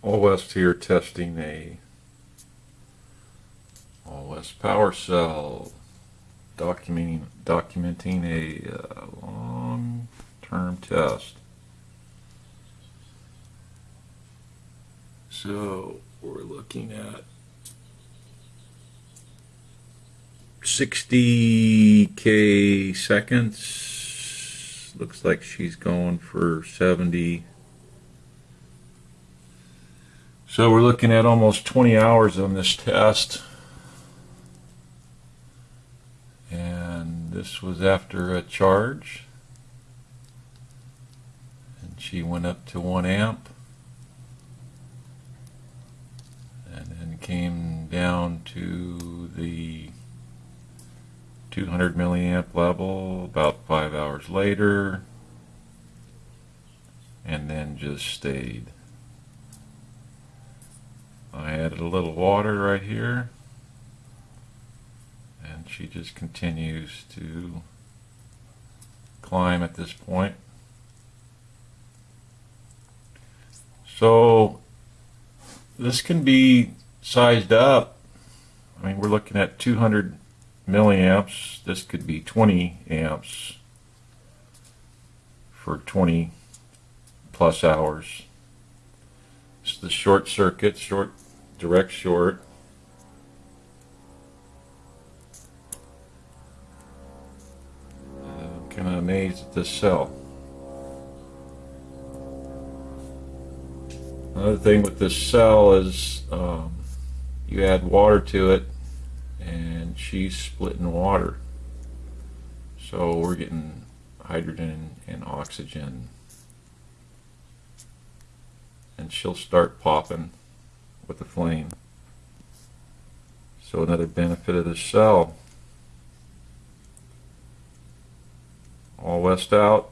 All here testing a All power cell, documenting documenting a uh, long-term test. So we're looking at 60k seconds. Looks like she's going for 70. So we're looking at almost 20 hours on this test. And this was after a charge. And she went up to 1 amp. And then came down to the 200 milliamp level about five hours later. And then just stayed. A little water right here and she just continues to climb at this point. So this can be sized up. I mean we're looking at 200 milliamps. This could be 20 amps for 20 plus hours. It's the short circuit, short direct short. I'm kind of amazed at this cell. Another thing with this cell is um, you add water to it and she's splitting water. So we're getting hydrogen and oxygen and she'll start popping with the flame. So another benefit of this cell. All west out.